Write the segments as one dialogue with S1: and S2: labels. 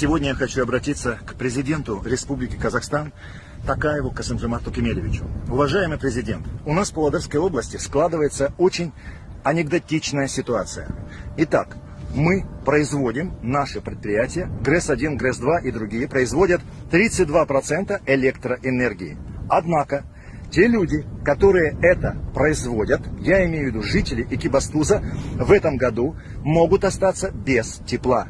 S1: Сегодня я хочу обратиться к президенту Республики Казахстан Такаеву Касымжамату Кемелевичу. Уважаемый президент, у нас в Павлодарской области складывается очень анекдотичная ситуация. Итак, мы производим, наши предприятия, ГРЭС-1, ГРЭС-2 и другие, производят 32% электроэнергии. Однако, те люди, которые это производят, я имею в виду жители Экибастуза, в этом году могут остаться без тепла.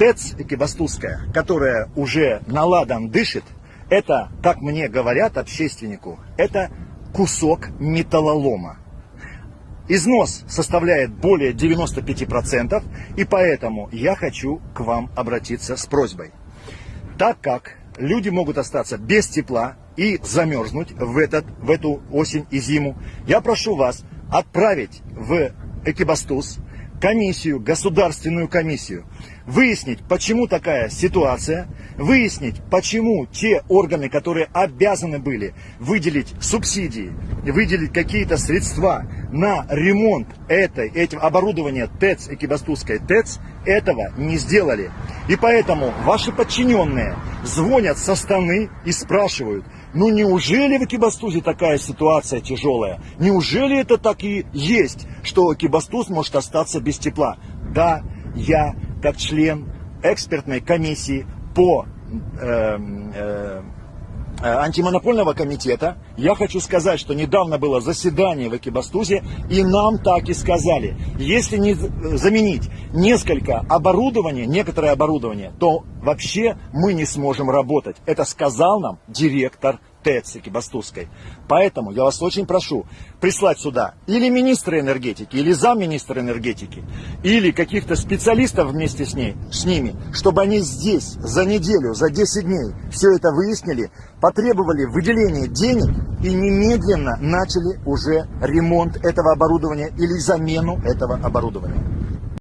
S1: ТЭЦ Экибастузская, которая уже наладан дышит, это, как мне говорят общественнику, это кусок металлолома. Износ составляет более 95%, и поэтому я хочу к вам обратиться с просьбой. Так как люди могут остаться без тепла и замерзнуть в, этот, в эту осень и зиму, я прошу вас отправить в Экибастуз комиссию, государственную комиссию, выяснить, почему такая ситуация, выяснить, почему те органы, которые обязаны были выделить субсидии, выделить какие-то средства на ремонт этой, этим оборудования ТЭЦ, Экибастузской ТЭЦ, этого не сделали. И поэтому ваши подчиненные звонят со стороны и спрашивают, ну неужели в Экибастузе такая ситуация тяжелая? Неужели это так и есть, что Экибастуз может остаться без тепла? Да, я как член экспертной комиссии по э, э, антимонопольного комитета, я хочу сказать, что недавно было заседание в Экибастузе, и нам так и сказали, если не заменить несколько оборудования, некоторое оборудование, то вообще мы не сможем работать. Это сказал нам директор ТЭЦ Экибастузской. Поэтому я вас очень прошу прислать сюда или министра энергетики, или замминистра энергетики, или каких-то специалистов вместе с, ней, с ними, чтобы они здесь за неделю, за 10 дней все это выяснили, потребовали выделения денег и немедленно начали уже ремонт этого оборудования или замену этого оборудования.